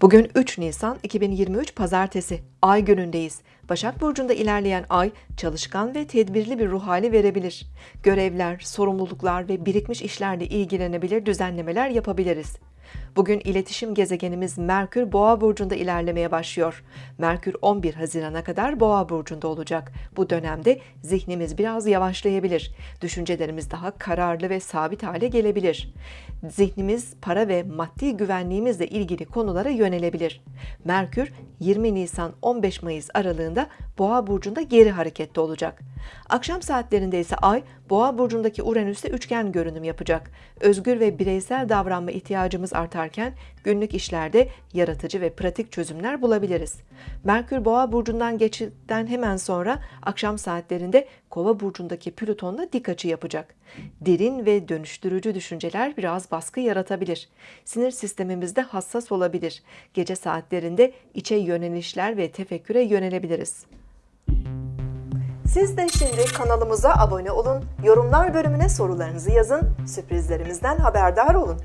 Bugün 3 Nisan 2023 Pazartesi. Ay günündeyiz. Başak Burcu'nda ilerleyen ay çalışkan ve tedbirli bir ruh hali verebilir. Görevler, sorumluluklar ve birikmiş işlerle ilgilenebilir, düzenlemeler yapabiliriz. Bugün iletişim gezegenimiz Merkür Boğa burcunda ilerlemeye başlıyor. Merkür 11 Haziran'a kadar Boğa burcunda olacak. Bu dönemde zihnimiz biraz yavaşlayabilir. Düşüncelerimiz daha kararlı ve sabit hale gelebilir. Zihnimiz para ve maddi güvenliğimizle ilgili konulara yönelebilir. Merkür 20 Nisan 15 Mayıs aralığında Boğa burcunda geri harekette olacak. Akşam saatlerinde ise Ay Boğa burcundaki Uranüs'te üçgen görünüm yapacak. Özgür ve bireysel davranma ihtiyacımız artarken günlük işlerde yaratıcı ve pratik çözümler bulabiliriz. Merkür Boğa burcundan geçitten hemen sonra akşam saatlerinde Kova burcundaki Plüton'la dik açı yapacak. Derin ve dönüştürücü düşünceler biraz baskı yaratabilir. Sinir sistemimizde hassas olabilir. Gece saatlerinde içe yönelişler ve tefekküre yönelebiliriz. Siz de şimdi kanalımıza abone olun, yorumlar bölümüne sorularınızı yazın, sürprizlerimizden haberdar olun.